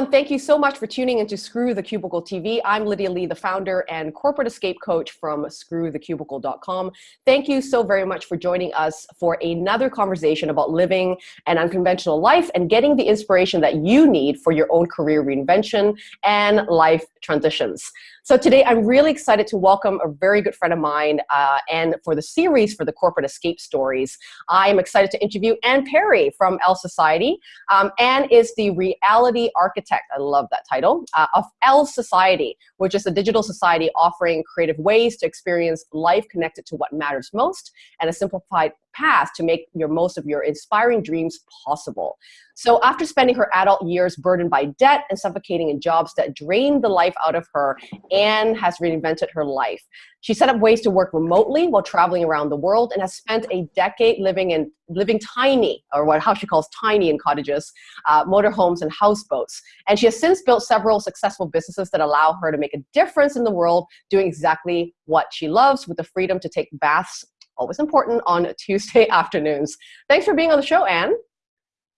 Everyone. Thank you so much for tuning into Screw the Cubicle TV. I'm Lydia Lee, the founder and corporate escape coach from screwthecubicle.com. Thank you so very much for joining us for another conversation about living an unconventional life and getting the inspiration that you need for your own career reinvention and life transitions. So today I'm really excited to welcome a very good friend of mine uh, and for the series for the corporate escape stories, I am excited to interview Anne Perry from Else Society. Um, Anne is the reality architect, I love that title, uh, of Else Society, which is a digital society offering creative ways to experience life connected to what matters most and a simplified path to make your most of your inspiring dreams possible. So after spending her adult years burdened by debt and suffocating in jobs that drained the life out of her, Anne has reinvented her life. She set up ways to work remotely while traveling around the world and has spent a decade living in living tiny, or what how she calls tiny in cottages, uh, motorhomes, and houseboats. And she has since built several successful businesses that allow her to make a difference in the world, doing exactly what she loves with the freedom to take baths always important on Tuesday afternoons. Thanks for being on the show, Anne.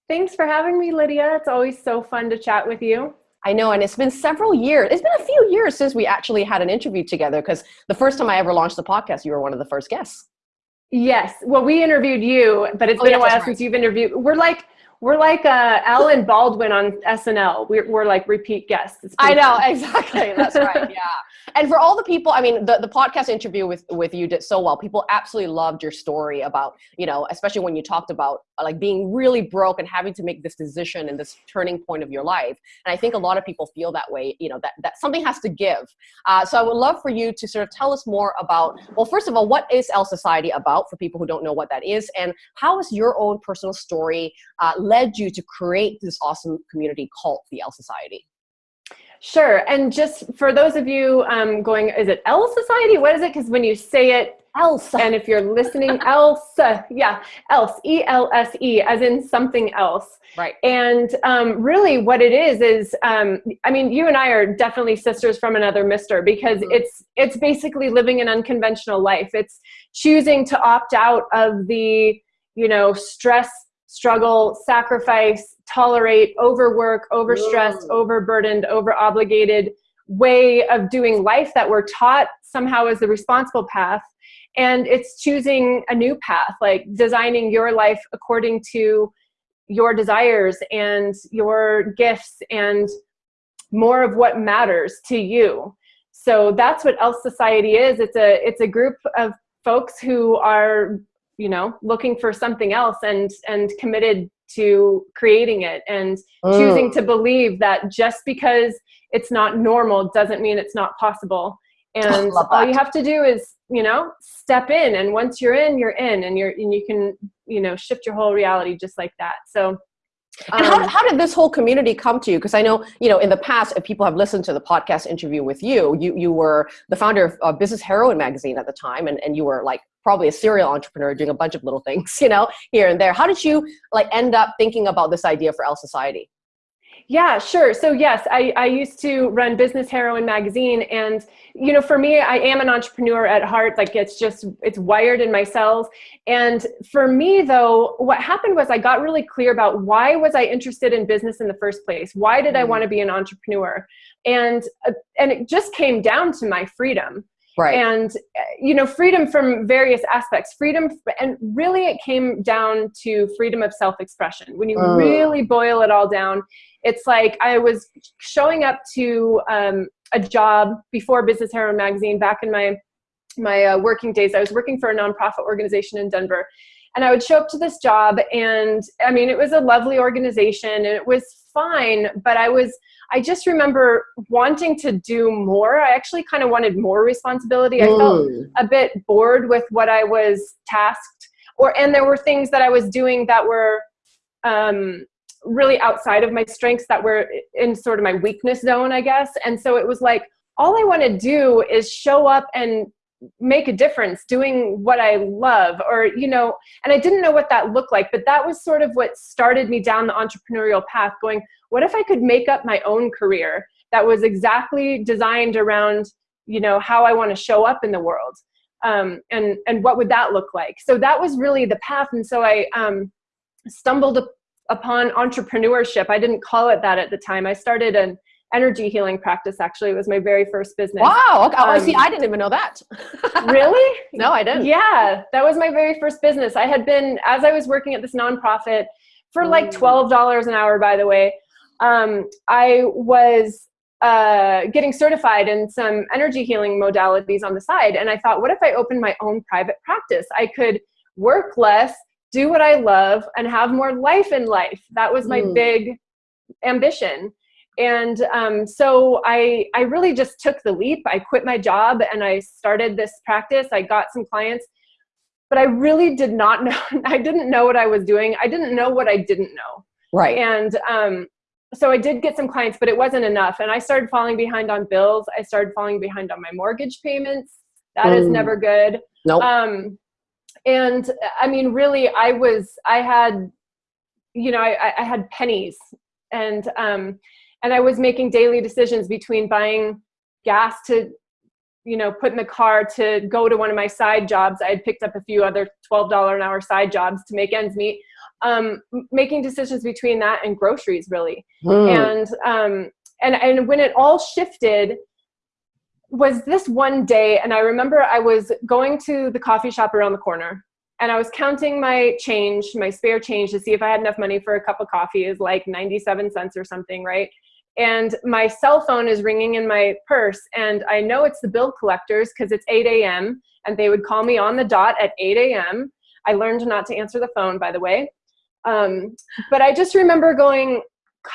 Thanks for having me, Lydia. It's always so fun to chat with you. I know, and it's been several years. It's been a few years since we actually had an interview together because the first time I ever launched the podcast, you were one of the first guests. Yes. Well, we interviewed you, but it's oh, been yes, a while right. since you've interviewed. We're like we're like uh, Alec Baldwin on SNL. We're, we're like repeat guests. I know, fun. exactly. That's right, yeah. And for all the people, I mean, the, the podcast interview with, with you did so well. People absolutely loved your story about, you know, especially when you talked about uh, like being really broke and having to make this decision and this turning point of your life. And I think a lot of people feel that way, you know, that, that something has to give. Uh, so I would love for you to sort of tell us more about, well, first of all, what is Else Society about for people who don't know what that is? And how is your own personal story uh, led you to create this awesome community called the L Society? Sure. And just for those of you um, going, is it L Society? What is it? Because when you say it, else, and if you're listening, else, yeah, else, E L S E, as in something else. Right. And um, really, what it is is, um, I mean, you and I are definitely sisters from another mister because mm -hmm. it's it's basically living an unconventional life. It's choosing to opt out of the, you know, stress struggle, sacrifice, tolerate, overwork, overstressed, Whoa. overburdened, overobligated way of doing life that we're taught somehow is the responsible path. And it's choosing a new path, like designing your life according to your desires and your gifts and more of what matters to you. So that's what else Society is. It's a, it's a group of folks who are you know looking for something else and and committed to creating it and mm. choosing to believe that just because it's not normal doesn't mean it's not possible. And all you have to do is you know step in and once you're in you're in and you're and you can you know shift your whole reality just like that. So and how, um, how did this whole community come to you? Because I know, you know, in the past, if people have listened to the podcast interview with you, you, you were the founder of uh, Business Heroine magazine at the time, and, and you were like probably a serial entrepreneur doing a bunch of little things, you know, here and there. How did you like end up thinking about this idea for Else Society? Yeah, sure. So yes, I, I used to run Business Heroine magazine and you know, for me, I am an entrepreneur at heart. Like it's just, it's wired in my cells. And for me though, what happened was I got really clear about why was I interested in business in the first place? Why did I mm. want to be an entrepreneur? And, uh, and it just came down to my freedom. Right. And, uh, you know, freedom from various aspects, freedom, and really it came down to freedom of self-expression. When you uh. really boil it all down, it's like I was showing up to um, a job before Business Heroine magazine back in my, my uh, working days. I was working for a nonprofit organization in Denver. And I would show up to this job and I mean, it was a lovely organization and it was fine, but I was, I just remember wanting to do more. I actually kind of wanted more responsibility. I felt a bit bored with what I was tasked or, and there were things that I was doing that were, um, really outside of my strengths that were in sort of my weakness zone, I guess. And so it was like, all I want to do is show up and make a difference doing what I love or, you know, and I didn't know what that looked like, but that was sort of what started me down the entrepreneurial path going, what if I could make up my own career that was exactly designed around, you know, how I want to show up in the world. Um, and, and what would that look like? So that was really the path. And so I um, stumbled upon entrepreneurship. I didn't call it that at the time. I started an energy healing practice. Actually, it was my very first business. Wow. Okay. Um, see, I didn't even know that. really? No, I didn't. Yeah, that was my very first business. I had been as I was working at this nonprofit for like mm. twelve dollars an hour. By the way, um, I was uh, getting certified in some energy healing modalities on the side. And I thought, what if I opened my own private practice? I could work less, do what I love, and have more life in life. That was my mm. big ambition. And um, so I, I really just took the leap. I quit my job and I started this practice. I got some clients, but I really did not know. I didn't know what I was doing. I didn't know what I didn't know. Right. And um, so I did get some clients, but it wasn't enough. And I started falling behind on bills. I started falling behind on my mortgage payments. That mm. is never good. Nope. Um, and I mean, really, I was, I had, you know, I, I had pennies and, um, and I was making daily decisions between buying gas to, you know, put in the car to go to one of my side jobs. I had picked up a few other $12 an hour side jobs to make ends meet um, making decisions between that and groceries really. Mm. And, um, and, and when it all shifted was this one day, and I remember I was going to the coffee shop around the corner and I was counting my change, my spare change to see if I had enough money for a cup of coffee is like 97 cents or something, right? And my cell phone is ringing in my purse and I know it's the bill collectors because it's 8 a.m. and they would call me on the dot at 8 a.m. I learned not to answer the phone, by the way. Um, but I just remember going,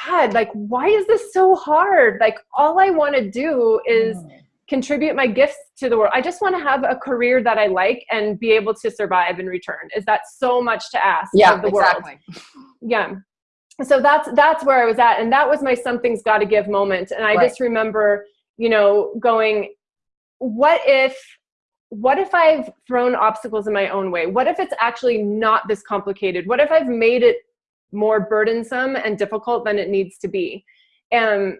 God, like, why is this so hard? Like, all I want to do is mm. Contribute my gifts to the world. I just want to have a career that I like and be able to survive in return. Is that so much to ask yeah, of the exactly. world? Yeah. So that's that's where I was at, and that was my something's got to give moment. And I right. just remember, you know, going, what if what if I've thrown obstacles in my own way? What if it's actually not this complicated? What if I've made it more burdensome and difficult than it needs to be? And uh,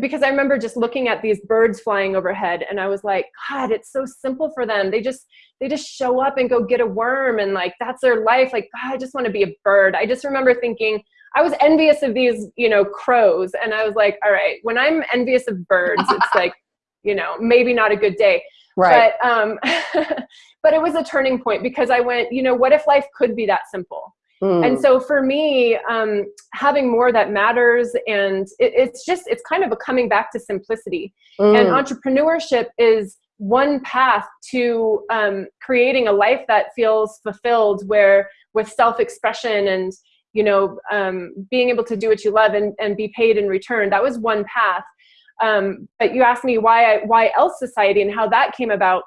because I remember just looking at these birds flying overhead and I was like, God, it's so simple for them. They just, they just show up and go get a worm and like, that's their life. Like, God, I just want to be a bird. I just remember thinking, I was envious of these, you know, crows. And I was like, all right, when I'm envious of birds, it's like, you know, maybe not a good day. Right. But, um, but it was a turning point because I went, you know, what if life could be that simple? Mm. And so for me, um, having more that matters and it, it's just, it's kind of a coming back to simplicity. Mm. And entrepreneurship is one path to um, creating a life that feels fulfilled where with self-expression and, you know, um, being able to do what you love and, and be paid in return. That was one path. Um, but you asked me why I, why else Society and how that came about.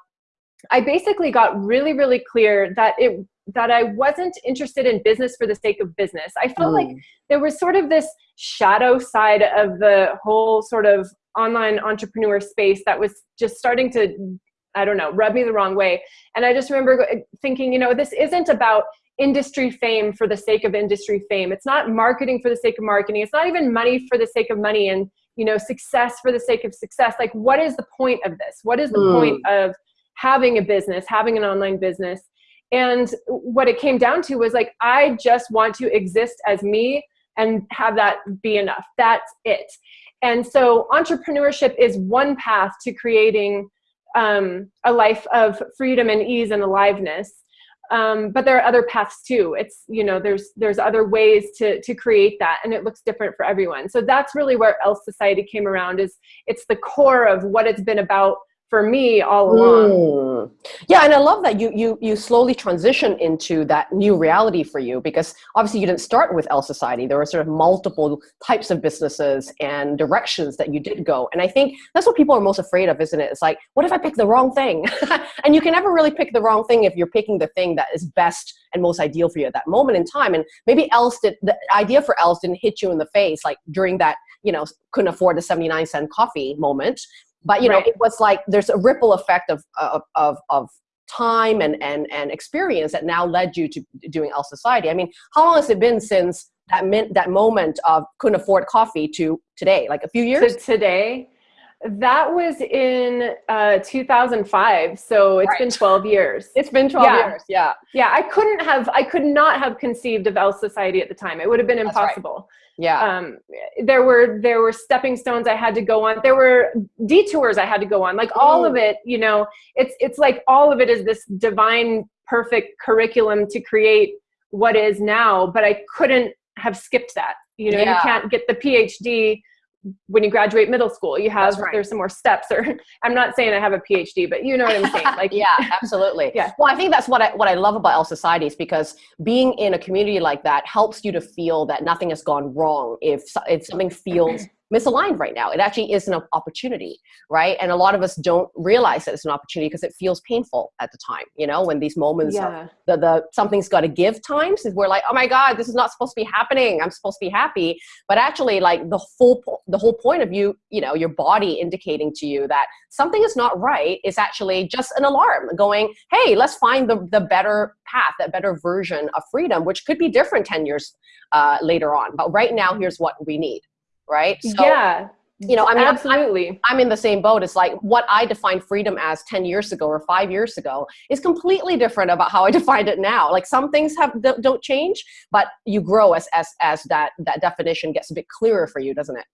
I basically got really, really clear that it that I wasn't interested in business for the sake of business. I felt mm. like there was sort of this shadow side of the whole sort of online entrepreneur space that was just starting to, I don't know, rub me the wrong way. And I just remember thinking, you know, this isn't about industry fame for the sake of industry fame. It's not marketing for the sake of marketing. It's not even money for the sake of money. And you know, success for the sake of success. Like, what is the point of this? What is the mm. point of having a business, having an online business? And what it came down to was like, I just want to exist as me and have that be enough. That's it. And so entrepreneurship is one path to creating um, a life of freedom and ease and aliveness um, but there are other paths too. It's, you know, there's, there's other ways to, to create that and it looks different for everyone. So that's really where Else Society came around is it's the core of what it's been about for me all along. Mm. Yeah, and I love that you you you slowly transition into that new reality for you because obviously you didn't start with Else Society. There were sort of multiple types of businesses and directions that you did go. And I think that's what people are most afraid of, isn't it? It's like, what if I pick the wrong thing? and you can never really pick the wrong thing if you're picking the thing that is best and most ideal for you at that moment in time. And maybe else did the idea for else didn't hit you in the face like during that, you know, couldn't afford the 79 cent coffee moment but you know right. it was like there's a ripple effect of of of, of time and and and experience that now led you to doing Else Society. I mean, how long has it been since that meant that moment of couldn't afford coffee to today? Like a few years? To today, That was in uh, 2005. So it's right. been 12 years. It's been 12 yeah. years. Yeah. Yeah. I couldn't have, I could not have conceived of Else Society at the time. It would have been impossible. Yeah. Um, there were, there were stepping stones I had to go on. There were detours I had to go on. Like all of it, you know, it's, it's like all of it is this divine, perfect curriculum to create what is now, but I couldn't have skipped that. You know, yeah. you can't get the PhD when you graduate middle school you have right. there's some more steps or i'm not saying i have a phd but you know what i'm saying like yeah absolutely yeah well i think that's what i what i love about l societies because being in a community like that helps you to feel that nothing has gone wrong if if something feels misaligned right now. It actually is an opportunity, right? And a lot of us don't realize that it's an opportunity because it feels painful at the time, you know, when these moments yeah. of the, the something's got to give times is we're like, oh my God, this is not supposed to be happening. I'm supposed to be happy. But actually like the full, the whole point of you, you know, your body indicating to you that something is not right is actually just an alarm going, hey, let's find the, the better path, that better version of freedom, which could be different 10 years uh, later on. But right now, here's what we need right? So, yeah. You know, I mean, absolutely. I'm, I'm, in the same boat. It's like what I defined freedom as 10 years ago or five years ago is completely different about how I defined it now. Like some things have don't change, but you grow as as as that that definition gets a bit clearer for you, doesn't it?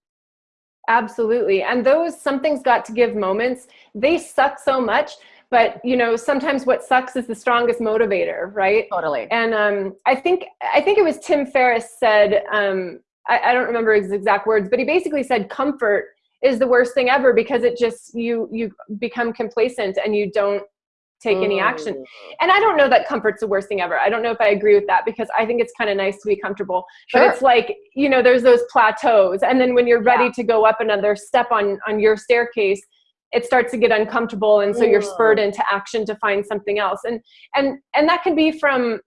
Absolutely. And those something's got to give moments, they suck so much but you know sometimes what sucks is the strongest motivator right totally and um, i think i think it was tim ferriss said um, I, I don't remember his exact words, but he basically said comfort is the worst thing ever because it just you you become complacent and you don't take any action. Mm. And I don't know that comfort's the worst thing ever. I don't know if I agree with that because I think it's kind of nice to be comfortable. Sure. But it's like, you know, there's those plateaus. And then when you're ready yeah. to go up another step on on your staircase, it starts to get uncomfortable and so you're spurred mm. into action to find something else. And and and that can be from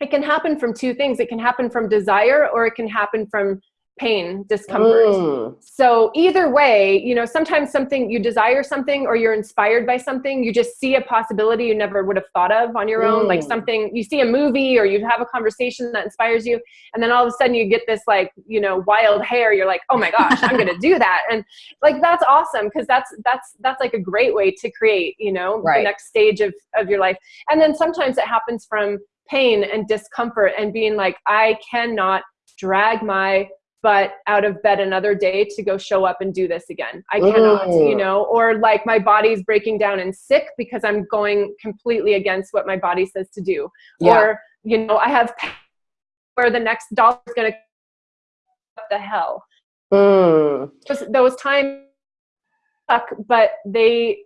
it can happen from two things. It can happen from desire or it can happen from pain, discomfort. Mm. So either way, you know, sometimes something you desire something or you're inspired by something, you just see a possibility you never would have thought of on your mm. own, like mm. something you see a movie or you have a conversation that inspires you. And then all of a sudden you get this like, you know, wild hair. You're like, oh my gosh, I'm going to do that. And like, that's awesome. Cause that's, that's, that's like a great way to create, you know, right. the next stage of, of your life. And then sometimes it happens from pain and discomfort and being like, I cannot drag my butt out of bed another day to go show up and do this again. I cannot, you know, or like my body's breaking down and sick because I'm going completely against what my body says to do. Yeah. Or, you know, I have where the next dollar is going to what the hell. Mm. Those, those times suck, but they,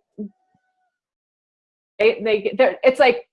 they, they, it's like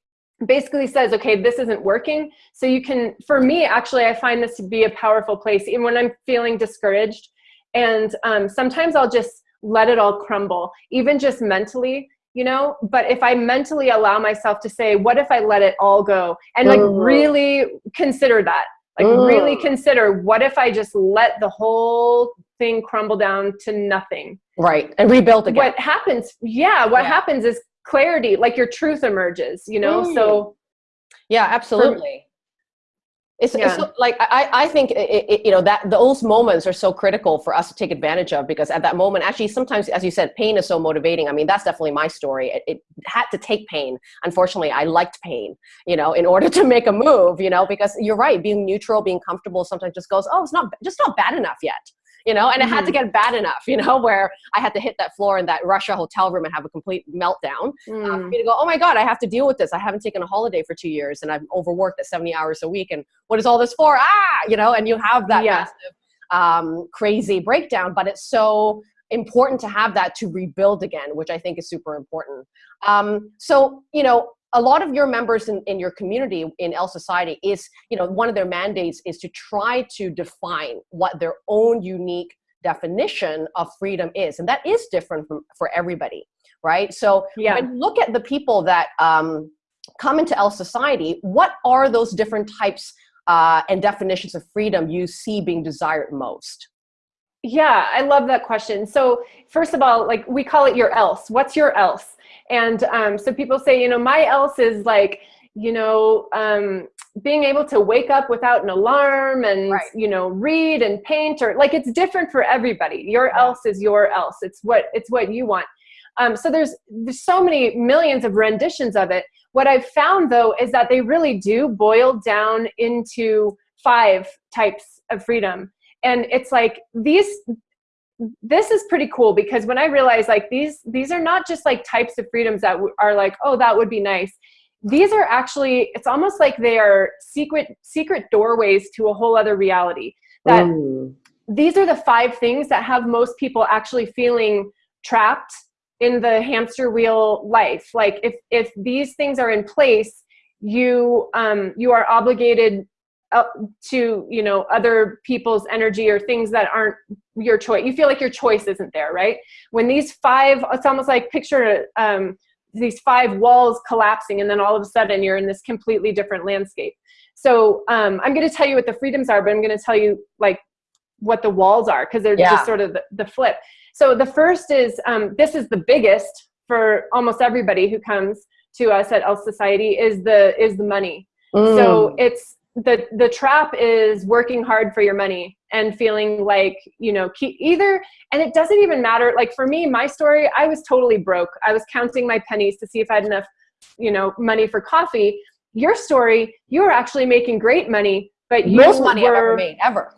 basically says, okay, this isn't working. So you can, for me, actually, I find this to be a powerful place, even when I'm feeling discouraged. And um, sometimes I'll just let it all crumble, even just mentally, you know? But if I mentally allow myself to say, what if I let it all go? And like mm. really consider that. Like mm. really consider, what if I just let the whole thing crumble down to nothing? Right, and rebuild again. What happens, yeah, what yeah. happens is clarity, like your truth emerges, you know? Mm. So yeah, absolutely. It's, yeah. it's, like I, I think it, it, you know that those moments are so critical for us to take advantage of because at that moment actually sometimes as you said pain is so motivating I mean that's definitely my story it, it, had to take pain unfortunately I liked pain you know in order to make a move you know because you're right being neutral being comfortable sometimes just goes oh it's not just not bad enough yet you know, and it had to mm-hmm. get bad enough, you know, where I had to hit that floor in that Russia hotel room and have a complete meltdown mm. uh, for me to go, oh my God, I have to deal with this. I haven't taken a holiday for two years and I'm overworked at 70 hours a week. And what is all this for? Ah, you know, and you have that yeah. massive, um, crazy breakdown, but it's so important to have that to rebuild again, which I think is super important. Um, so, you know, a lot of your members in, in your community in Else Society is, you know, one of their mandates is to try to define what their own unique definition of freedom is. And that is different from, for everybody, right? So yeah. when look at the people that um, come into Else Society, what are those different types uh, and definitions of freedom you see being desired most? Yeah, I love that question. So first of all, like we call it your else. What's your else? And um, so people say, you know, my else is like, you know, um, being able to wake up without an alarm and Right. you know read and paint or like it's different for everybody. Your Yeah. else is your else. It's what it's what you want. Um, so there's there's so many millions of renditions of it. What i've found though is that they really do boil down into five types of freedom. And it's like these this is pretty cool because when i realized like these these are not just like types of freedoms that are like oh that would be nice. These are actually it's almost like they are secret secret doorways to a whole other reality. That Mm. these are the five things that have most people actually feeling trapped in the hamster wheel life. Like if if these things are in place you um you are obligated to you know other people's energy or things that aren't your choice you feel like your choice isn't there right when these five it's almost like picture um these five walls collapsing and then all of a sudden you're in this completely different landscape so um, i'm going to tell you what the freedoms are but i'm going to tell you like what the walls are because they're Yeah. just sort of the, the flip so the first is um, this is the biggest for almost everybody who comes to us at Else Society is the is the money. Mm. So it's the the trap is working hard for your money and feeling like you know either and it doesn't even matter like for me my story I was totally broke I was counting my pennies to see if I had enough you know money for coffee your story you were actually making great money but you most money were, I've ever made ever.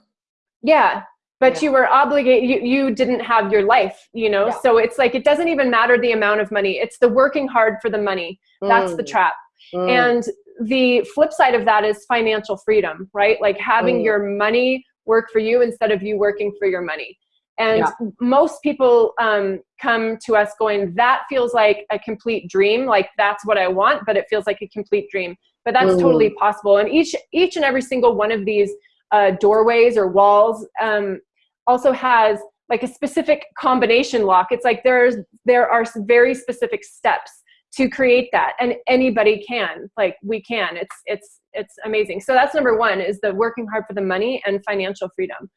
yeah but Yeah. you were obligated you, you didn't have your life you know Yeah. so it's like it doesn't even matter the amount of money it's the working hard for the money that's the Mm. trap Mm. and the flip side of that is financial freedom right like having Mm. your money work for you instead of you working for your money and Yeah. most people um, come to us going that feels like a complete dream like that's what i want but it feels like a complete dream but that's Mm. totally possible and each each and every single one of these uh, doorways or walls um, also has like a specific combination lock it's like there's there are very specific steps to create that and anybody can like we can. It's it's it's amazing. So that's number one is the working hard for the money and financial freedom.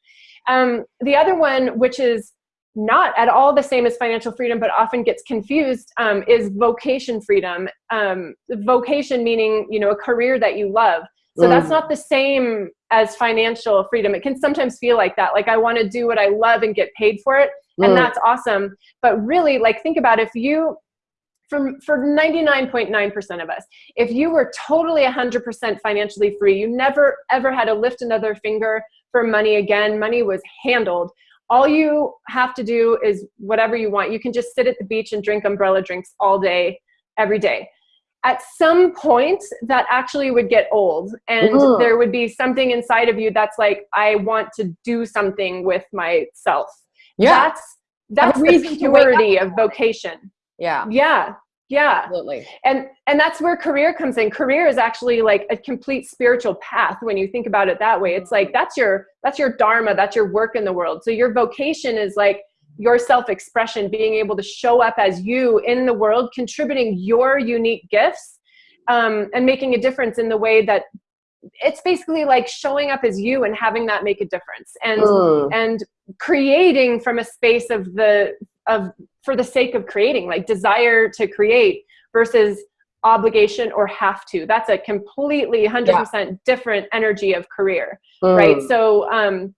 Um, the other one which is not at all the same as financial freedom but often gets confused um, is vocation freedom. Um, vocation meaning you know a career that you love. So that's Mm. not the same as financial freedom. It can sometimes feel like that like i want to do what i love and get paid for it and Mm. that's awesome. But really like think about if you for, for 99.9% of us. If you were totally 100% financially free you never ever had to lift another finger for money again. Money was handled. All you have to do is whatever you want. You can just sit at the beach and drink umbrella drinks all day every day. At some point that actually would get old and Mhm. there would be something inside of you that's like i want to do something with myself. Yeah, that's that's the reason to wake up purity of vocation yeah, yeah yeah. Absolutely. and and that's where career comes in. Career is actually like a complete spiritual path when you think about it that way. It's like that's your that's your dharma that's your work in the world. So your vocation is like your self-expression being able to show up as you in the world contributing your unique gifts um, and making a difference in the way that it's basically like showing up as you and having that make a difference. And Mm. and creating from a space of the of for the sake of creating like desire to create versus obligation or have to that's a completely 100% different energy of career right Mm. so um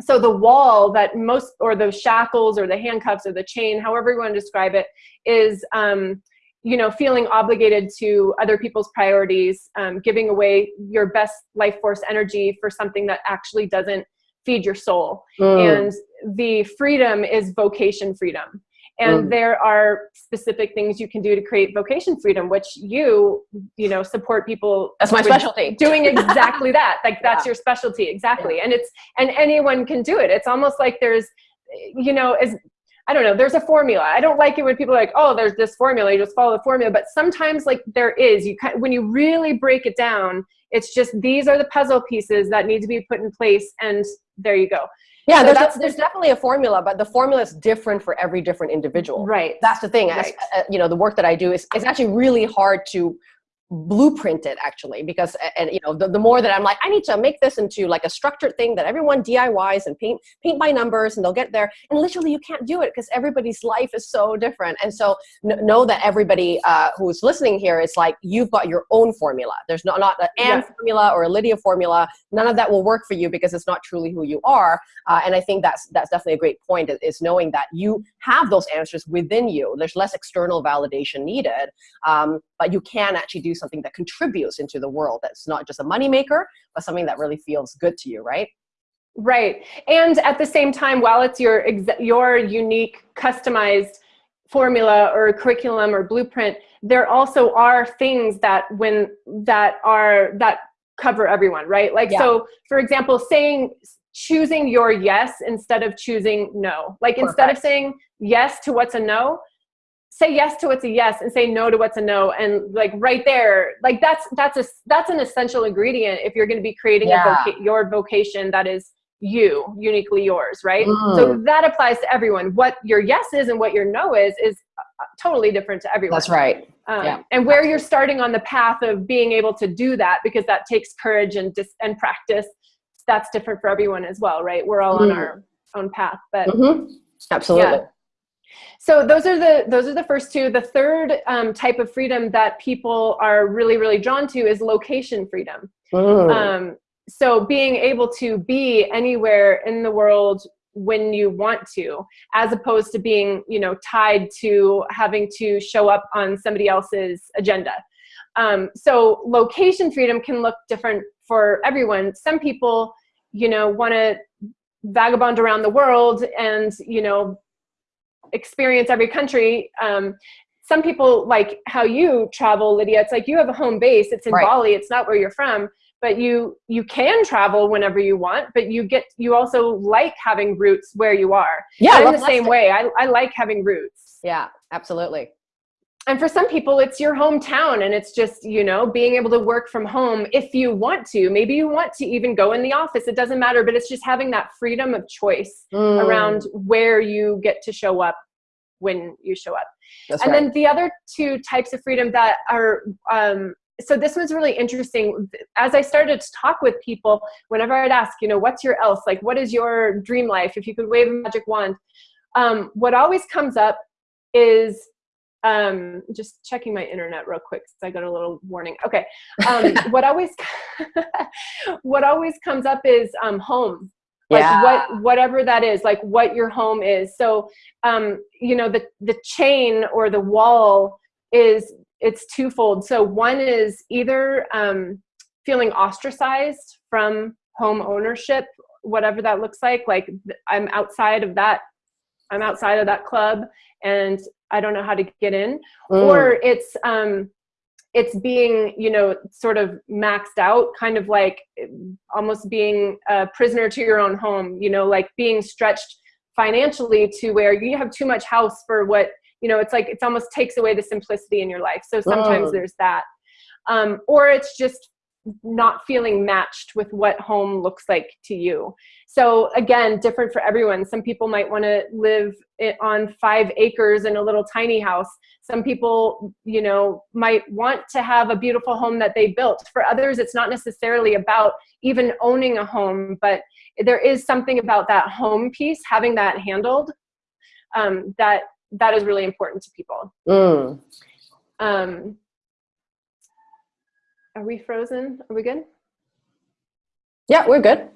so the wall that most or the shackles or the handcuffs or the chain however you want to describe it is um you know feeling obligated to other people's priorities um, giving away your best life force energy for something that actually doesn't feed your soul Mm. and the freedom is vocation freedom and Mm. there are specific things you can do to create vocation freedom which you you know support people That's my specialty. doing exactly that like that's Yeah. your specialty exactly and it's and anyone can do it it's almost like there's you know as I don't know, there's a formula. I don't like it when people are like, oh, there's this formula, you just follow the formula. But sometimes like there is, you kind when you really break it down, it's just these are the puzzle pieces that need to be put in place and there you go. Yeah, So there's, that's- there's definitely a formula, but the formula is different for every different individual. Right. That's the thing. Right. uh, you know, the work that I do is it's actually really hard to blueprint it actually because and you know the, the more that i'm like i need to make this into like a structured thing that everyone diys and paint paint by numbers and they'll get there. And literally you can't do it because everybody's life is so different. And so know that everybody uh, who's listening here is like you've got your own formula. There's not not an yeah. formula or a lydia formula. None of that will work for you because it's not truly who you are. Uh, and i think that's that's definitely a great point is knowing that you have those answers within you. There's less external validation needed um, but you can actually do something that contributes into the world that's not just a moneymaker, but something that really feels good to you, right? Right. And at the same time, while it's your, your unique, customized formula or curriculum or blueprint, there also are things that when that are that cover everyone, right? Like, yeah. so for example, saying, choosing your yes instead of choosing no. Like Perfect. instead of saying yes to what's a no, say yes to what's a yes and say no to what's a no and like right there like that's that's a that's an essential ingredient if you're going to be creating yeah. voca your vocation that is you uniquely yours right mm. so that applies to everyone what your yes is and what your no is is uh, totally different to everyone that's right um, yeah. and where you're starting on the path of being able to do that because that takes courage and dis and practice that's different for everyone as well right we're all mm. on our own path but mm -hmm. absolutely yeah. So those are the those are the first two. The third um, type of freedom that people are really really drawn to is location freedom. Mm. Um, so being able to be anywhere in the world when you want to, as opposed to being you know tied to having to show up on somebody else's agenda. Um, so location freedom can look different for everyone. Some people, you know, want to vagabond around the world and you know experience every country. Um, some people like how you travel, Lydia. It's like you have a home base. It's in right. Bali. It's not where you're from, but you you can travel whenever you want. But you get you also like having roots where you are. Yeah, in the same way. I I like having roots. Yeah, absolutely and for some people it's your hometown and it's just you know being able to work from home if you want to. Maybe you want to even go in the office. It doesn't matter but it's just having that freedom of choice mm. around where you get to show up when you show up. That's and right. then the other two types of freedom that are um, so this was really interesting. As i started to talk with people whenever i'd ask you know what's your else? Like what is your dream life? If you could wave a magic wand um, what always comes up is um, just checking my internet real quick because I got a little warning. Okay, um, what always what always comes up is um, home. Like yeah. what whatever that is, like what your home is. So um, you know the the chain or the wall is it's twofold. So one is either um, feeling ostracized from home ownership, whatever that looks like. Like I'm outside of that I'm outside of that club and I don't know how to get in. Mm. Or it's um, it's being, you know, sort of maxed out, kind of like almost being a prisoner to your own home, you know, like being stretched financially to where you have too much house for what, you know, it's like it's almost takes away the simplicity in your life. So sometimes mm. there's that. Um, or it's just not feeling matched with what home looks like to you. So again, different for everyone. Some people might want to live on five acres in a little tiny house. Some people, you know, might want to have a beautiful home that they built. For others, it's not necessarily about even owning a home, but there is something about that home piece, having that handled, um, that that is really important to people. Mm. Um, are we frozen? Are we good? Yeah, we're good.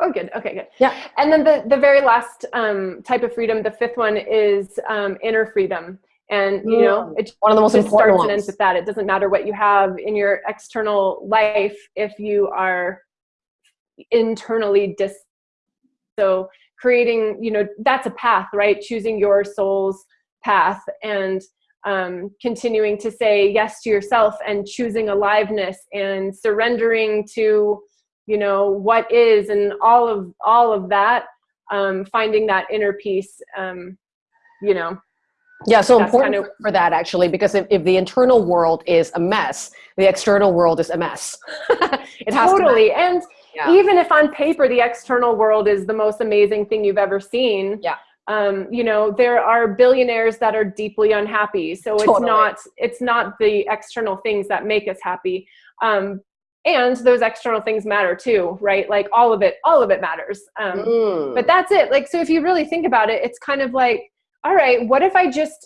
Oh, good. Okay, good. Yeah. And then the, the very last um, type of freedom, the fifth one is um, inner freedom. And, you know, it's one of the most important starts ones. and ends with that. It doesn't matter what you have in your external life if you are internally dis. So creating, you know, that's a path, right? Choosing your soul's path. And um, continuing to say yes to yourself and choosing aliveness and surrendering to you know what is and all of all of that um, finding that inner peace um, you know. Yeah so important kind of, for that actually because if, if the internal world is a mess the external world is a mess. It has totally to and yeah. even if on paper the external world is the most amazing thing you've ever seen yeah um, you know there are billionaires that are deeply unhappy. So it's Totally. not it's not the external things that make us happy. Um, and those external things matter too right? Like all of it all of it matters. Um, Mm. but that's it. Like so if you really think about it it's kind of like all right what if i just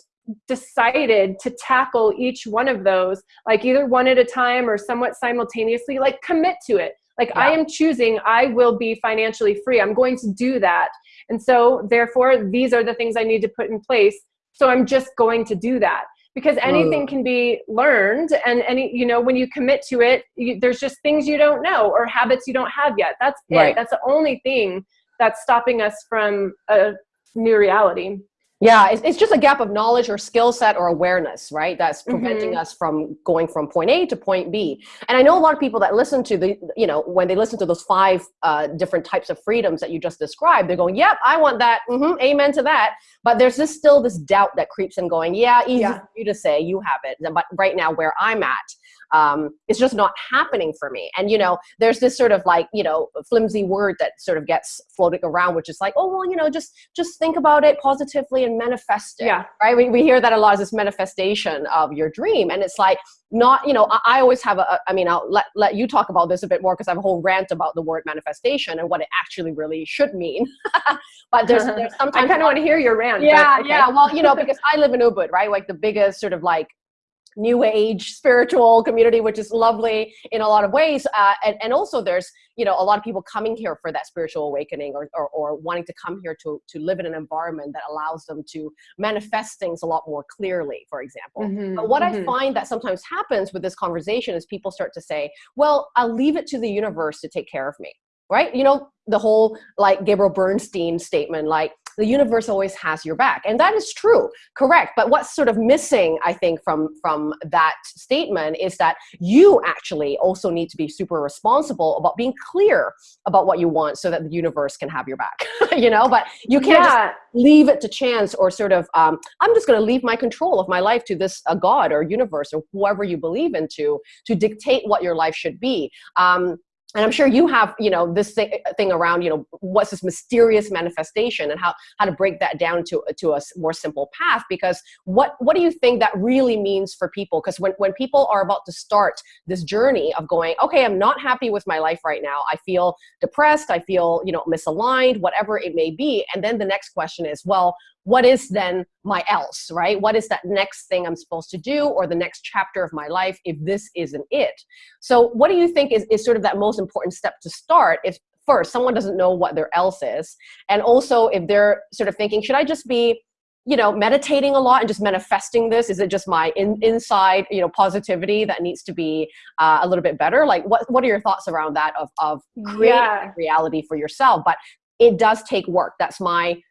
decided to tackle each one of those like either one at a time or somewhat simultaneously like commit to it like i am choosing i will be financially free. I'm going to do that. And so therefore these are the things i need to put in place. So i'm just going to do that. Because anything can be learned and any you know when you commit to it you, there's just things you don't know or habits you don't have yet. That's Right. that's the only thing that's stopping us from a new reality Yeah, it's, it's just a gap of knowledge or skill set or awareness, right? That's preventing Mhm. us from going from point A to point B. And I know a lot of people that listen to the, you know, when they listen to those five uh, different types of freedoms that you just described, they're going, "Yep, I want that. hmm amen to that." But there's this still this doubt that creeps in, going, "Yeah, easy Yeah. for you to say you have it, but right now where I'm at." Um, it's just not happening for me. And you know, there's this sort of like, you know, flimsy word that sort of gets floating around, which is like, oh well, you know, just just think about it positively and manifest it yeah right? We, we hear that a lot as this manifestation of your dream. And it's like, not, you know, I, I always have a, I mean, I'll let, let you talk about this a bit more because I have a whole rant about the word manifestation and what it actually really should mean. but there's, there's sometimes. i kind of want to hear your rant yeah, okay. yeah. Well, you know, because I live in Ubud, right? Like the biggest sort of like new age spiritual community, which is lovely in a lot of ways. Uh, and, and also there's, you know, a lot of people coming here for that spiritual awakening or, or, or wanting to come here to, to live in an environment that allows them to manifest things a lot more clearly, for example. Mhm, But what I mhm. find that sometimes happens with this conversation is people start to say, well, I'll leave it to the universe to take care of me. Right? You know, the whole like Gabrielle Bernstein statement, like the universe always has your back. And that is true, correct. But what's sort of missing, I think, from from that statement is that you actually also need to be super responsible about being clear about what you want so that the universe can have your back. you know, but you can't just leave it to chance or sort of um, i'm just going to leave my control of my life to this a god or universe or whoever you believe into to dictate what your life should be um, and i'm sure you have you know this thing, around you know what's this mysterious manifestation and how how to break that down to to a more simple path because what what do you think that really means for people? Because when when people are about to start this journey of going okay i'm not happy with my life right now. I feel depressed. I feel you know misaligned whatever it may be. And then the next question is well what is then my else right? What is that next thing i'm supposed to do or the next chapter of my life if this isn't it? So what do you think is, is sort of that most important step to start if first someone doesn't know what their else is? And also if they're sort of thinking should i just be you know meditating a lot and just manifesting this? Is it just my in, inside you know positivity that needs to be uh, a little bit better? Like what what are your thoughts around that of of creating Yeah. reality for yourself? But it does take work. That's my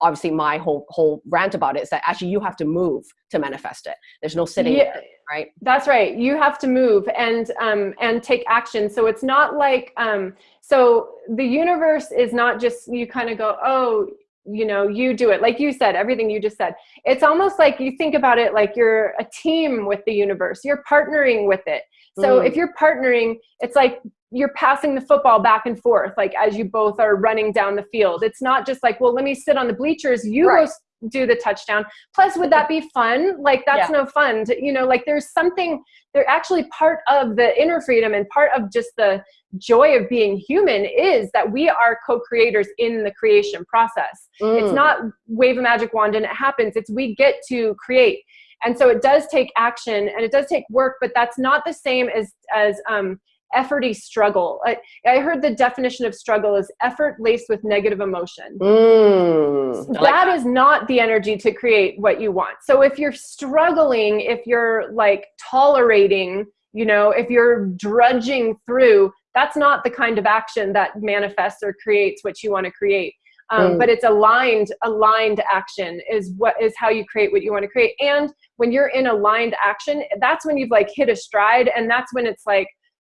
obviously my whole whole rant about it is that actually you have to move to manifest it there's no sitting Yeah. there, right That's right. You have to move and um, and take action. So it's not like um, so the universe is not just you kind of go oh you know you do it like you said everything you just said. It's almost like you think about it like you're a team with the universe. You're partnering with it. So Mm. if you're partnering, it's like you're passing the football back and forth like as you both are running down the field. It's not just like well let me sit on the bleachers. You Right. go do the touchdown. Plus, would that be fun? Like that's no fun. To, you know, like there's something. They're actually part of the inner freedom and part of just the joy of being human is that we are co-creators in the creation process. It's Mm. not wave a magic wand and it happens. It's we get to create. And so it does take action and it does take work, but that's not the same as as um, efforty struggle. I, I heard the definition of struggle is effort laced with negative emotion Mm. I like that is not the energy to create what you want. So if you're struggling, if you're like tolerating, you know, if you're drudging through, that's not the kind of action that manifests or creates what you want to create. Um, Mm. But it's aligned, aligned action is what is how you create what you want to create. And when you're in aligned action, that's when you've like hit a stride, and that's when it's like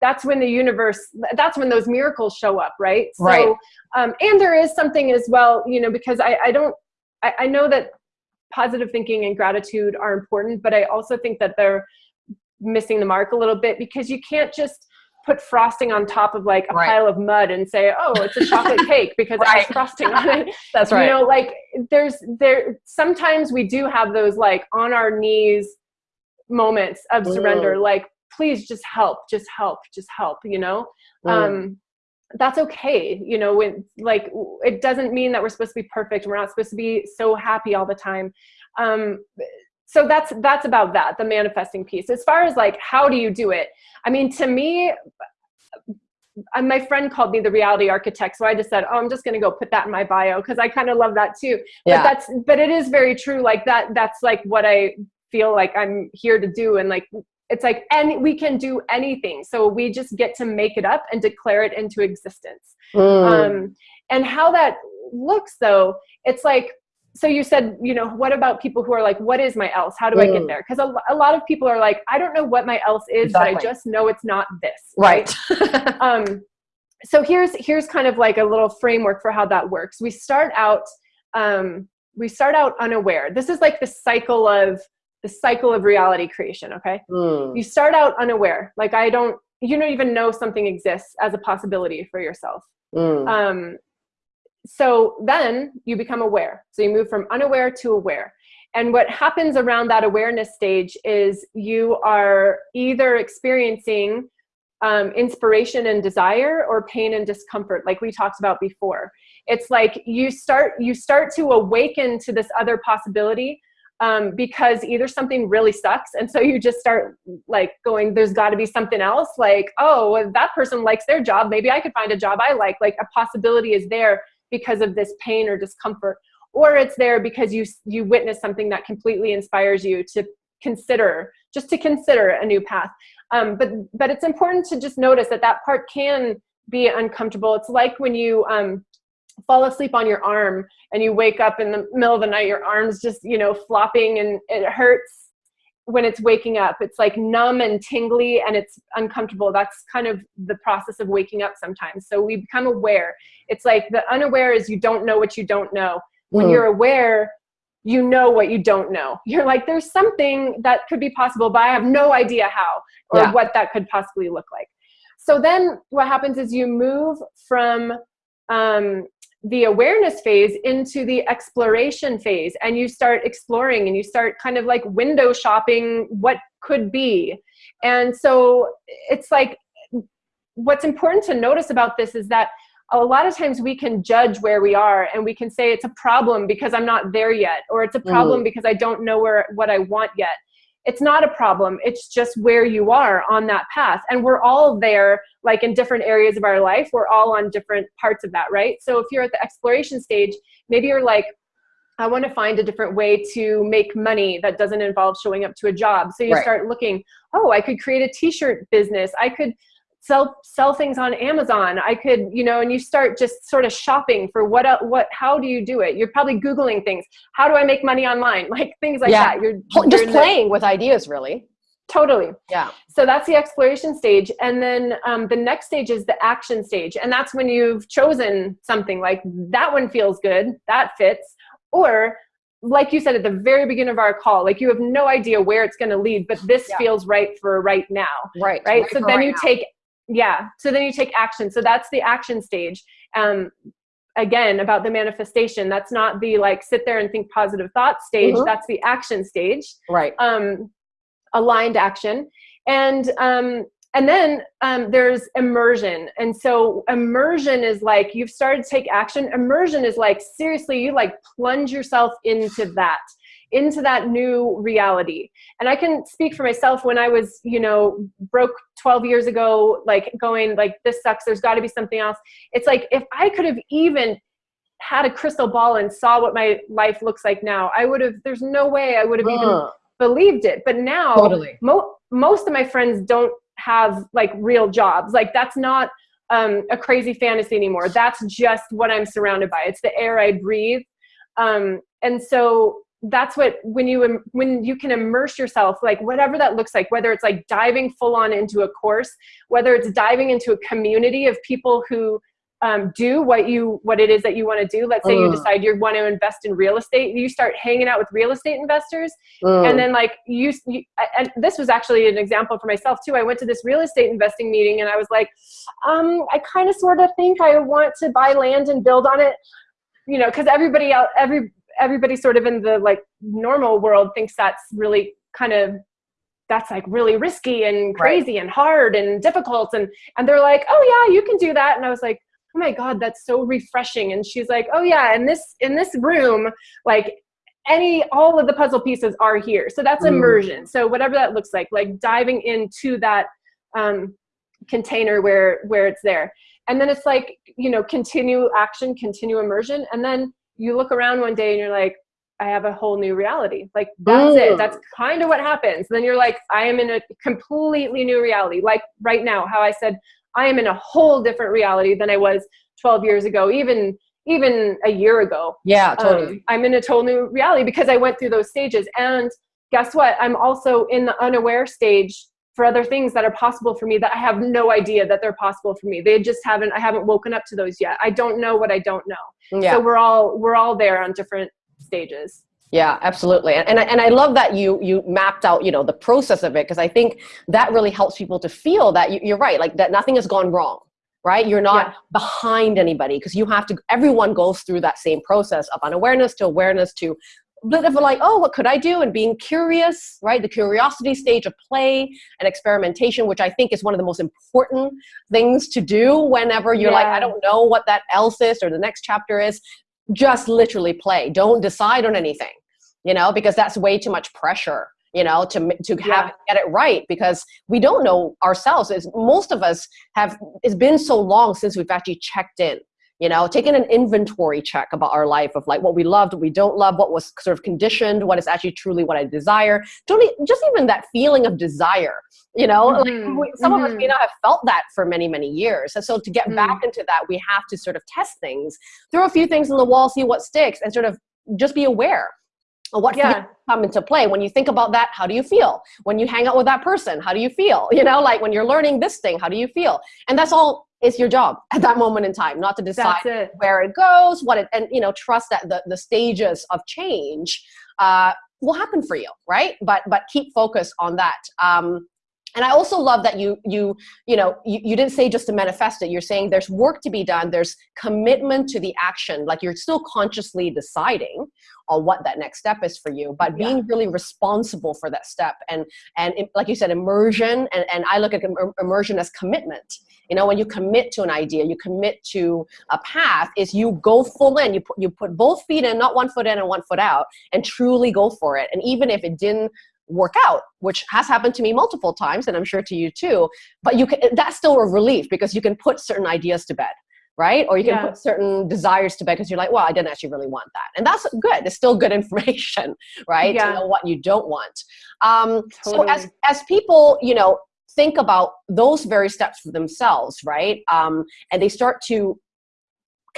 that's when the universe that's when those miracles show up right Right. so um, and there is something as well you know because i, I don't I, I know that positive thinking and gratitude are important but i also think that they're missing the mark a little bit because you can't just put frosting on top of like a Right. pile of mud and say, "Oh, it's a chocolate cake because it Right. has frosting on it." That's right. You know, like there's there sometimes we do have those like on our knees moments of surrender like please just help, just help, just help, you know? Mm. Um that's okay, you know, when like it doesn't mean that we're supposed to be perfect. We're not supposed to be so happy all the time. Um so that's that's about that, the manifesting piece. As far as like how do you do it? I mean, to me uh, my friend called me the reality architect so i just said oh i'm just going to go put that in my bio because i kind of love that too yeah. but that's but it is very true like that that's like what i feel like i'm here to do and like it's like and we can do anything so we just get to make it up and declare it into existence Mm. um and how that looks though it's like so you said you know what about people who are like what is my else how do i Mm. get there because a, a lot of people are like i don't know what my else is but i just know it's not this right. um, so here's here's kind of like a little framework for how that works. We start out um, we start out unaware. This is like the cycle of the cycle of reality creation. Okay, Mm. you start out unaware, like I don't you don't even know something exists as a possibility for yourself. Mm. Um, so then you become aware. So you move from unaware to aware. And what happens around that awareness stage is you are either experiencing um, inspiration and desire or pain and discomfort, like we talked about before. It's like you start you start to awaken to this other possibility um, because either something really sucks, and so you just start like going, "There's got to be something else." Like, oh, well, that person likes their job. Maybe I could find a job I like. Like a possibility is there because of this pain or discomfort, or it's there because you you witness something that completely inspires you to consider just to consider a new path um, but but it's important to just notice that that part can be uncomfortable it's like when you um, fall asleep on your arm and you wake up in the middle of the night your arms just you know flopping and it hurts when it's waking up. It's like numb and tingly and it's uncomfortable. That's kind of the process of waking up sometimes. So we become aware. It's like the unaware is you don't know what you don't know. When Mm. you're aware you know what you don't know. You're like there's something that could be possible but i have no idea how or Yeah. what that could possibly look like. So then what happens is you move from um, the awareness phase into the exploration phase. And you start exploring and you start kind of like window shopping what could be. And so it's like what's important to notice about this is that a lot of times we can judge where we are and we can say it's a problem because I'm not there yet, or it's a problem mm-hmm. because I don't know where what I want yet. It's not a problem. It's just where you are on that path. And we're all there, like in different areas of our life. We're all on different parts of that, right? So if you're at the exploration stage, maybe you're like, I want to find a different way to make money that doesn't involve showing up to a job. So you Right. start looking, oh, I could create a t-shirt business. I could sell sell things on Amazon. I could, you know, and you start just sort of shopping for what what how do you do it? You're probably googling things. How do I make money online? Like things like Yeah. that. You're, Pl- you're Just the- playing with ideas, really. totally. Yeah. So that's the exploration stage. And then um, the next stage is the action stage. And that's when you've chosen something like that one feels good, that fits. Or like you said at the very beginning of our call, like you have no idea where it's going to lead, but this Yeah. feels right for right now. Right. Right. so then right you now. take, yeah. So then you take action. So that's the action stage. Um, again, about the manifestation. That's not the like sit there and think positive thoughts stage. Mhm. That's the action stage Right. um, aligned action and um, and then um, there's immersion and so immersion is like you've started to take action immersion is like seriously you like plunge yourself into that into that new reality. And i can speak for myself when i was you know broke 12 years ago like going like this sucks there's got to be something else. It's like if i could have even had a crystal ball and saw what my life looks like now i would have there's no way i would have even Uh, believed it. But now totally. mo- most of my friends don't have like real jobs. Like that's not um, a crazy fantasy anymore. That's just what i'm surrounded by. It's the air i breathe. Um, and so that's what when you when you can immerse yourself like whatever that looks like whether it's like diving full on into a course whether it's diving into a community of people who um, do what you what it is that you want to do let's say mm. you decide you want to invest in real estate you start hanging out with real estate investors mm. and then like you, you, and this was actually an example for myself too i went to this real estate investing meeting and i was like um, i kind of sort of think i want to buy land and build on it you know because everybody else every everybody sort of in the like normal world thinks that's really kind of that's like really risky and crazy right. and hard and difficult. And and they're like oh yeah you can do that. And i was like oh my god that's so refreshing. And she's like oh yeah in this in this room like any all of the puzzle pieces are here. So that's mm. immersion. So whatever that looks like like diving into that um, container where where it's there. And then it's like you know continue action continue immersion. And then you look around one day and you're like I have a whole new reality. Like that's it. That's kind of what happens. Then you're like, I am in a completely new reality. Like right now, how I said, I am in a whole different reality than I was 12 years ago, even even a year ago. Yeah, um, totally. Um, I'm in a total new reality because I went through those stages. And guess what? I'm also in the unaware stage for other things that are possible for me that I have no idea that they're possible for me. They just haven't I haven't woken up to those yet. I don't know what I don't know. Yeah. So we're all we're all there on different stages. Yeah, absolutely. And, and, I, and I love that you, you mapped out, you know, the process of it, because I think that really helps people to feel that you, you're right, like that nothing has gone wrong, right? You're not yeah. behind anybody because you have to, everyone goes through that same process of unawareness to awareness to bit of like, oh, what could I do? And being curious, right? The curiosity stage of play and experimentation, which I think is one of the most important things to do whenever you're yeah. like, I don't know what that else is or the next chapter is just literally play. Don't decide on anything, you know, because that's way too much pressure, you know, to, to have yeah. get it right because we don't know ourselves. It's, most of us have, it's been so long since we've actually checked in you know taking an inventory check about our life of like what we loved what we don't love what was sort of conditioned what is actually truly what i desire totally just even that feeling of desire you know mm-hmm. like we, some mm-hmm. of us may mm-hmm. not have felt that for many many years and so to get mm-hmm. back into that we have to sort of test things throw a few things on the wall see what sticks and sort of just be aware of what yeah. come into play when you think about that how do you feel when you hang out with that person how do you feel you know like when you're learning this thing how do you feel and that's all it's your job at that moment in time not to decide it. where it goes what it and you know trust that the, the stages of change uh, will happen for you right but but keep focus on that um, and i also love that you you you know you, you didn't say just to manifest it. You're saying there's work to be done. There's commitment to the action. Like you're still consciously deciding on what that next step is for you but being yeah. really responsible for that step and and like you said immersion. And, and i look at immersion as commitment. You know when you commit to an idea you commit to a path is you go full in. You put you put both feet in not one foot in and one foot out and truly go for it. And even if it didn't work out which has happened to me multiple times and i'm sure to you too but you can that's still a relief because you can put certain ideas to bed right or you can yeah. put certain desires to bed because you're like well i didn't actually really want that and that's good it's still good information right yeah. to know what you don't want um, totally. so as as people you know think about those very steps for themselves, right? Um, and they start to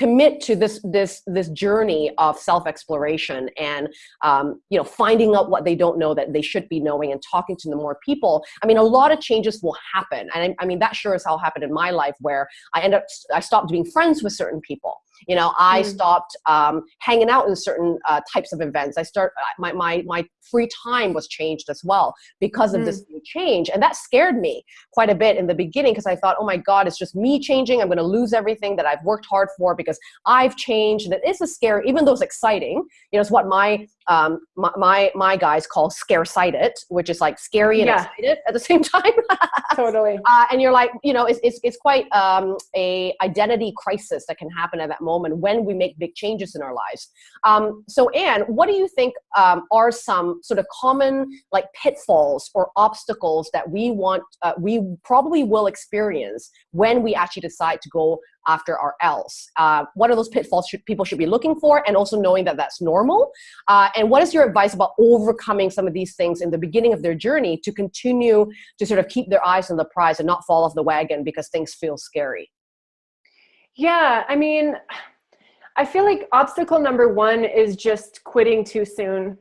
commit to this this this journey of self-exploration and um, you know finding out what they don't know that they should be knowing and talking to the more people i mean a lot of changes will happen and I, I mean that sure as hell happened in my life where i end up i stopped being friends with certain people you know, I mm. stopped um, hanging out in certain uh, types of events. I start uh, my, my, my free time was changed as well because of mm. this new change. And that scared me quite a bit in the beginning because I thought, oh my God, it's just me changing. I'm going to lose everything that I've worked hard for because I've changed. It is a scary, even though it's exciting, you know, it's what my, um, my, my, my guys call scare sighted, which is like scary and yeah. excited at the same time. totally. Uh, and you're like, you know, it's, it's, it's quite um, a identity crisis that can happen at that moment moment when we make big changes in our lives. Um, so Anne, what do you think um, are some sort of common like pitfalls or obstacles that we want, uh, we probably will experience when we actually decide to go after our else? Uh, what are those pitfalls should, people should be looking for and also knowing that that's normal? Uh, and what is your advice about overcoming some of these things in the beginning of their journey to continue to sort of keep their eyes on the prize and not fall off the wagon because things feel scary? Yeah, I mean, I feel like obstacle number one is just quitting too soon.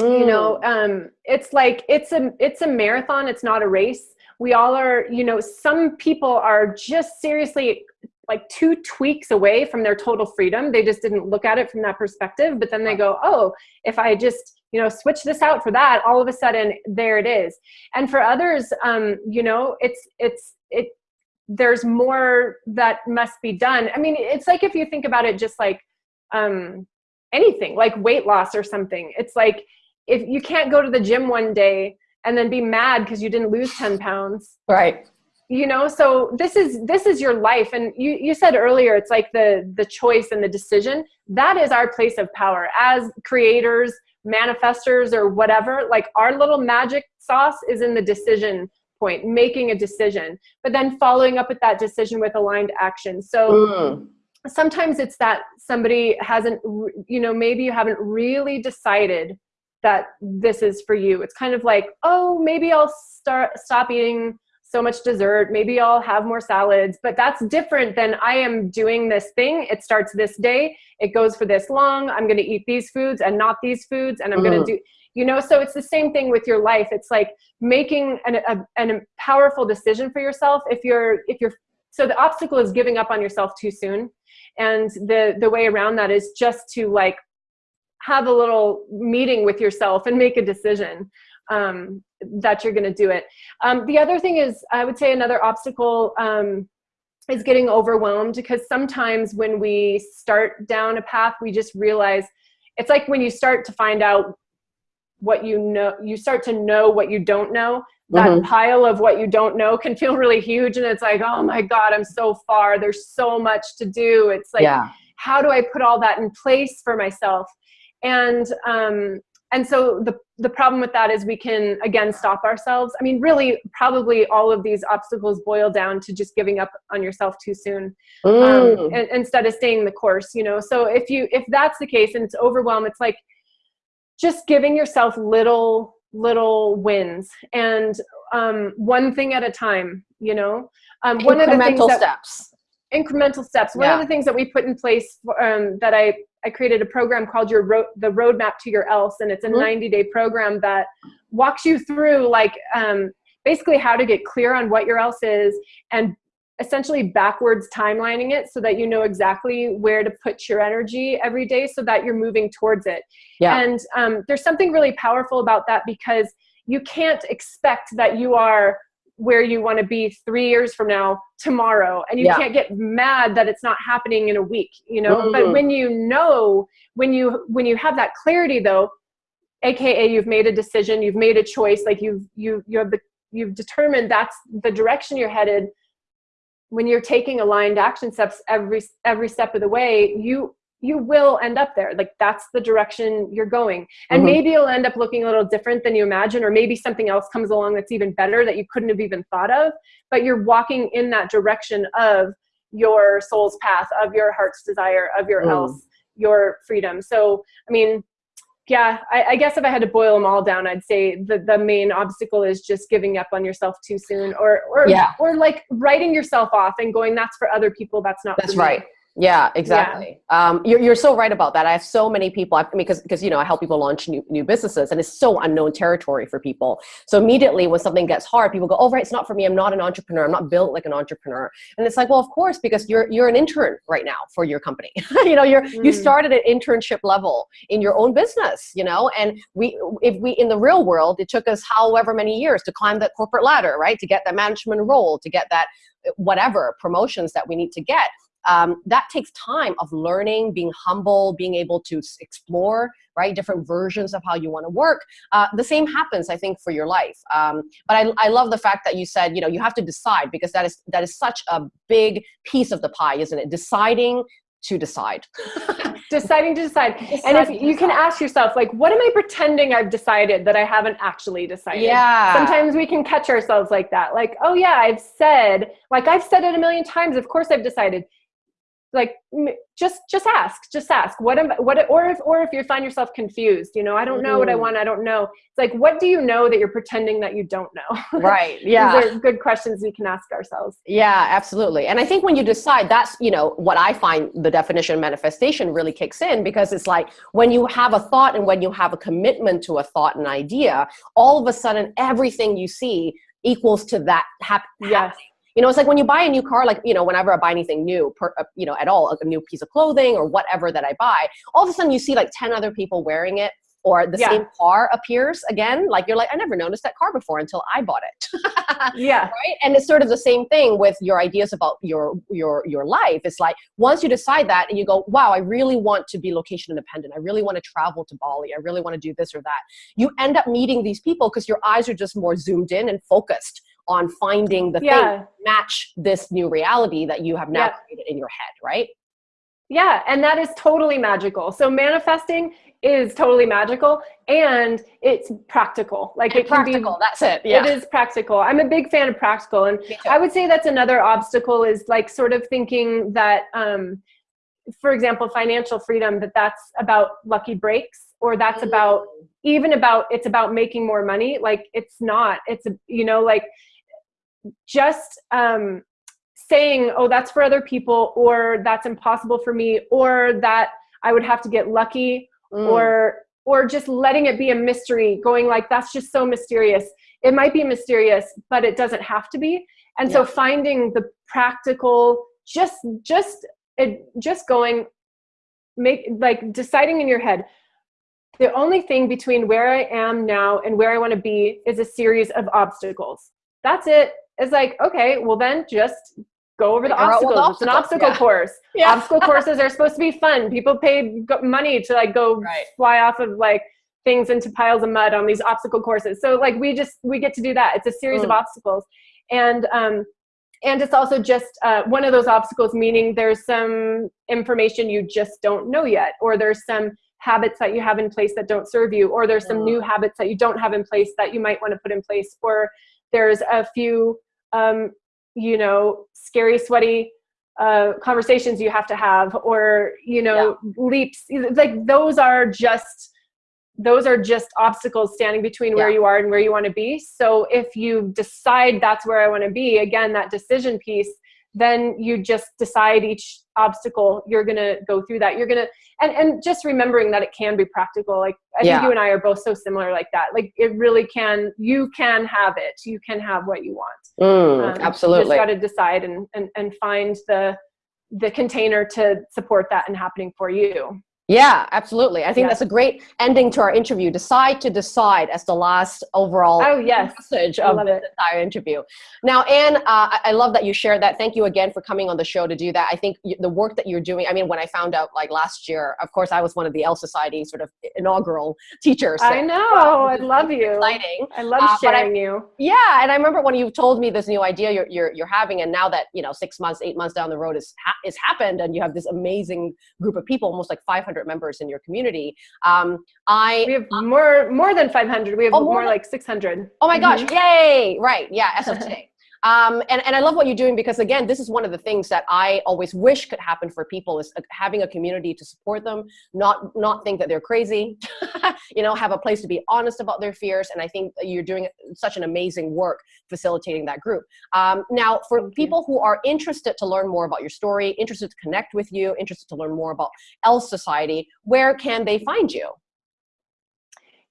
Mm. You know, mm. um, it's like it's a it's a marathon. It's not a race. We all are. You know, some people are just seriously like two tweaks away from their total freedom. They just didn't look at it from that perspective. But then they go, oh, if I just, you know, switch this out for that, all of a sudden there it is. And for others, um, you know, it's, it's, it, there's more that must be done. I mean, it's like if you think about it just like um, anything, like weight loss or something. It's like if you can't go to the gym one day and then be mad because you didn't lose 10 pounds. Right. You know, so this is this is your life. And you, you said earlier, it's like the the choice and the decision. That is our place of power as creators, manifestors, or whatever. Like our little magic sauce is in the decision point, making a decision, but then following up with that decision with aligned action. So mm. sometimes it's that somebody hasn't, you know, maybe you haven't really decided that this is for you. It's kind of like, oh, maybe I'll start stop eating so much dessert. Maybe I'll have more salads, but that's different than I am doing this thing. It starts this day. It goes for this long. I'm going to eat these foods and not these foods. And I'm mm. going to do, you know so it's the same thing with your life it's like making an, a, an powerful decision for yourself if you're if you're so the obstacle is giving up on yourself too soon and the the way around that is just to like have a little meeting with yourself and make a decision um, that you're going to do it um, the other thing is i would say another obstacle um, is getting overwhelmed because sometimes when we start down a path we just realize it's like when you start to find out what you know, you start to know what you don't know. That mm -hmm. pile of what you don't know can feel really huge. And it's like, oh my God, I'm so far. There's so much to do. It's like, yeah. how do I put all that in place for myself? And, um, and so the, the problem with that is we can, again, stop ourselves. I mean, really, probably all of these obstacles boil down to just giving up on yourself too soon um, mm. um, and, instead of staying the course, you know? So if you, if that's the case and it's overwhelm, it's like, just giving yourself little little wins and um, one thing at a time you know um, one of the things that, steps incremental steps one yeah. of the things that we put in place for, um, that I, I created a program called your ro the roadmap to your else and it's a mm -hmm. 90 day program that walks you through like um, basically how to get clear on what your else is and essentially backwards timelining it so that you know exactly where to put your energy every day so that you're moving towards it. Yeah. And um, there's something really powerful about that because you can't expect that you are where you want to be three years from now tomorrow and you yeah. can't get mad that it's not happening in a week you know mm. but when you know when you when you have that clarity though aka you've made a decision you've made a choice like you've you you have the you've determined that's the direction you're headed when you're taking aligned action steps every every step of the way you you will end up there like that's the direction you're going and mm -hmm. maybe you'll end up looking a little different than you imagine or maybe something else comes along that's even better that you couldn't have even thought of but you're walking in that direction of your soul's path of your heart's desire of your mm. else your freedom so i mean yeah, I, I, guess if I had to boil them all down, I'd say the, the main obstacle is just giving up on yourself too soon or, or, yeah. or like writing yourself off and going, that's for other people. That's not That's right. Yeah, exactly. Yeah. Um, you're, you're so right about that. I have so many people, I mean, because, because, you know, I help people launch new, new businesses and it's so unknown territory for people. So immediately when something gets hard, people go, oh, right, it's not for me. I'm not an entrepreneur. I'm not built like an entrepreneur. And it's like, well, of course, because you're, you're an intern right now for your company. you know, you're, mm. you started at internship level in your own business, you know, and we, if we, in the real world, it took us however many years to climb that corporate ladder, right? To get that management role, to get that whatever promotions that we need to get um, that takes time of learning, being humble, being able to explore, right, different versions of how you want to work. Uh, the same happens, I think, for your life. Um, but I, I love the fact that you said, you know, you have to decide because that is, that is such a big piece of the pie, isn't it? Deciding to decide. deciding to decide. Deciding and if you can ask yourself, like, what am I pretending I've decided that I haven't actually decided? Yeah. Sometimes we can catch ourselves like that. Like, oh yeah, I've said, like I've said it a million times. Of course I've decided like just just ask just ask. What am what or if or if you find yourself confused you know i don't know mm-hmm. what i mm-hmm. want i don't know. It's like what do you know that you're pretending that you don't know? Right yeah. these are good questions we can ask ourselves. Yeah absolutely. And i think when you decide that's you know what i find the definition of manifestation really kicks in because it's like when you have a thought and when you have a commitment to a thought and idea all of a sudden everything you see equals to that hap- yes You know, it's like when you buy a new car, like, you know, whenever I buy anything new, per, uh, you know, at all, a new piece of clothing or whatever that I buy, all of a sudden you see like 10 other people wearing it or the yeah. same car appears again like you're like i never noticed that car before until i bought it. Yeah. Right? And it's sort of the same thing with your ideas about your your your life. It's like once you decide that and you go wow i really want to be location independent. I really want to travel to bali. I really want to do this or that. You end up meeting these people because your eyes are just more zoomed in and focused on finding the yeah. thing match this new reality that you have now yeah. created in your head right yeah, and that is totally magical. So manifesting is totally magical and it's practical. Like and it can practical, be that's it. Yeah. It is practical. I'm a big fan of practical. And I would say that's another obstacle is like sort of thinking that um, for example, financial freedom, that that's about lucky breaks or that's mm. about even about it's about making more money. Like it's not. It's a you know, like just um saying, oh, that's for other people, or that's impossible for me, or that I would have to get lucky, mm. or or just letting it be a mystery, going like, that's just so mysterious. It might be mysterious, but it doesn't have to be. And yeah. so finding the practical, just just it just going make like deciding in your head the only thing between where I am now and where I want to be is a series of obstacles. That's it. It's like, okay, well then just go over the obstacles. It's an obstacle yeah. course. Yeah. Obstacle courses are supposed to be fun. People pay money to like go right. fly off of like things into piles of mud on these obstacle courses. So like we just we get to do that. It's a series mm. of obstacles, and um, and it's also just uh, one of those obstacles. Meaning there's some information you just don't know yet, or there's some habits that you have in place that don't serve you, or there's some new habits that you don't have in place that you might want to put in place, or there's a few um, you know, scary, sweaty uh, conversations you have to have, or you know, yeah. leaps. Like those are just those are just obstacles standing between yeah. where you are and where you want to be. So if you decide that's where I want to be, again, that decision piece then you just decide each obstacle you're gonna go through that. You're gonna and and just remembering that it can be practical. Like i yeah. think you and i are both so similar like that. Like it really can you can have it. You can have what you want. Mm, um, absolutely you just got to decide and, and and find the the container to support that and happening for you yeah, absolutely. I think yeah. that's a great ending to our interview. Decide to decide as the last overall oh, yes. message of the entire interview. Now, Anne, uh, I love that you shared that. Thank you again for coming on the show to do that. I think the work that you're doing, I mean, when I found out like last year, of course, I was one of the Else Society sort of inaugural teachers. So, I know. I love you. Exciting. I love uh, sharing I, you. Yeah. And I remember when you told me this new idea you're, you're, you're having, and now that, you know, six months, eight months down the road is, ha is happened and you have this amazing group of people, almost like 500 members in your community. Um, I we have more more than 500. We have oh, more, more like 600. Oh my gosh! Mm -hmm. Yay! Right? Yeah. As of today. Um, and, and I love what you're doing because again, this is one of the things that I always wish could happen for people is uh, having a community to support them, not, not think that they're crazy, you know, have a place to be honest about their fears. And I think you're doing such an amazing work facilitating that group. Um, now, for Thank people you. who are interested to learn more about your story, interested to connect with you, interested to learn more about Else Society, where can they find you?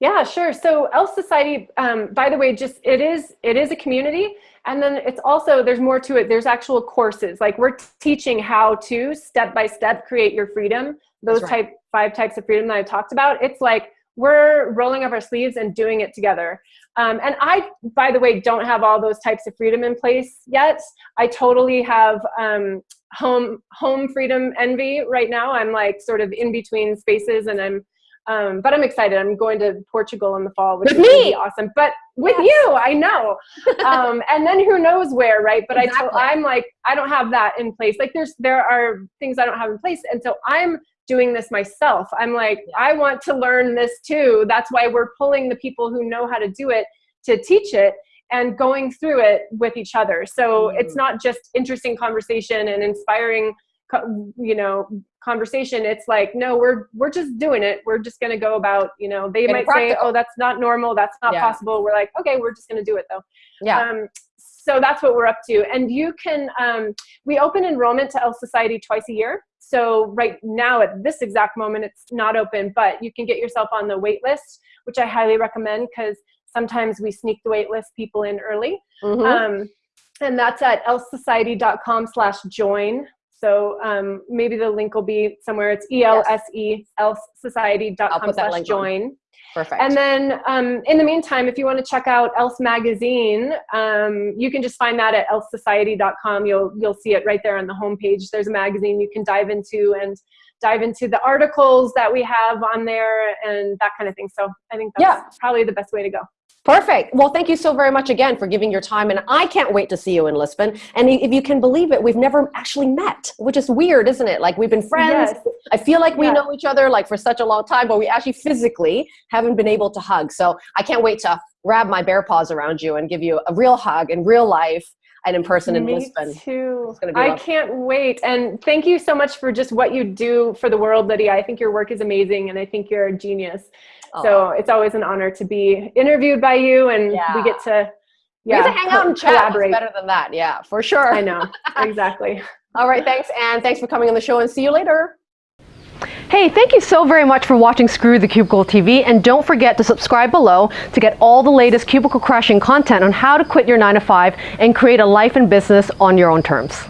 Yeah, sure. So Else Society, um, by the way, just it is it is a community, and then it's also there's more to it. There's actual courses. Like we're teaching how to step by step create your freedom. Those right. type five types of freedom that I talked about. It's like we're rolling up our sleeves and doing it together. Um, and I, by the way, don't have all those types of freedom in place yet. I totally have um, home home freedom envy right now. I'm like sort of in between spaces, and I'm um, but I'm excited. I'm going to Portugal in the fall, which with is me. awesome. But with yes. you, I know. um, and then who knows where, right? But exactly. I I'm like, I don't have that in place. Like there's, there are things I don't have in place. And so I'm doing this myself. I'm like, yeah. I want to learn this too. That's why we're pulling the people who know how to do it to teach it and going through it with each other. So mm. it's not just interesting conversation and inspiring you know conversation it's like no we're we're just doing it. We're just going to go about you know they might say oh that's not normal. That's not yeah. possible. We're like okay we're just going to do it though. Yeah. Um, so that's what we're up to. And you can um, we open enrollment to Else Society twice a year. So right now at this exact moment it's not open but you can get yourself on the wait list which I highly recommend because sometimes we sneak the wait list people in early. Mm -hmm. um, and that's at elsociety.com slash join. So um, maybe the link will be somewhere. It's E-L-S-E, elsociety.com slash join. Perfect. And then um, in the meantime, if you want to check out Else Magazine, um, you can just find that at elsociety.com. You'll, you'll see it right there on the homepage. There's a magazine you can dive into and dive into the articles that we have on there and that kind of thing. So I think that's yeah. probably the best way to go. Perfect. Well, thank you so very much again for giving your time. And I can't wait to see you in Lisbon. And if you can believe it, we've never actually met, which is weird, isn't it? Like we've been friends. Yes. I feel like we know each other like for such a long time, but we actually physically haven't been able to hug. So I can't wait to wrap my bear paws around you and give you a real hug in real life and in person in Me Lisbon. too. I can't wait. And thank you so much for just what you do for the world, Lydia. I think your work is amazing and I think you're a genius. So it's always an honor to be interviewed by you and yeah. we get to yeah, we get to hang out and chat. Collaborate. better than that. Yeah, for sure. I know. Exactly. All right. Thanks. And thanks for coming on the show and see you later. Hey, thank you so very much for watching Screw the Cubicle TV and don't forget to subscribe below to get all the latest cubicle crashing content on how to quit your 9 to 5 and create a life and business on your own terms.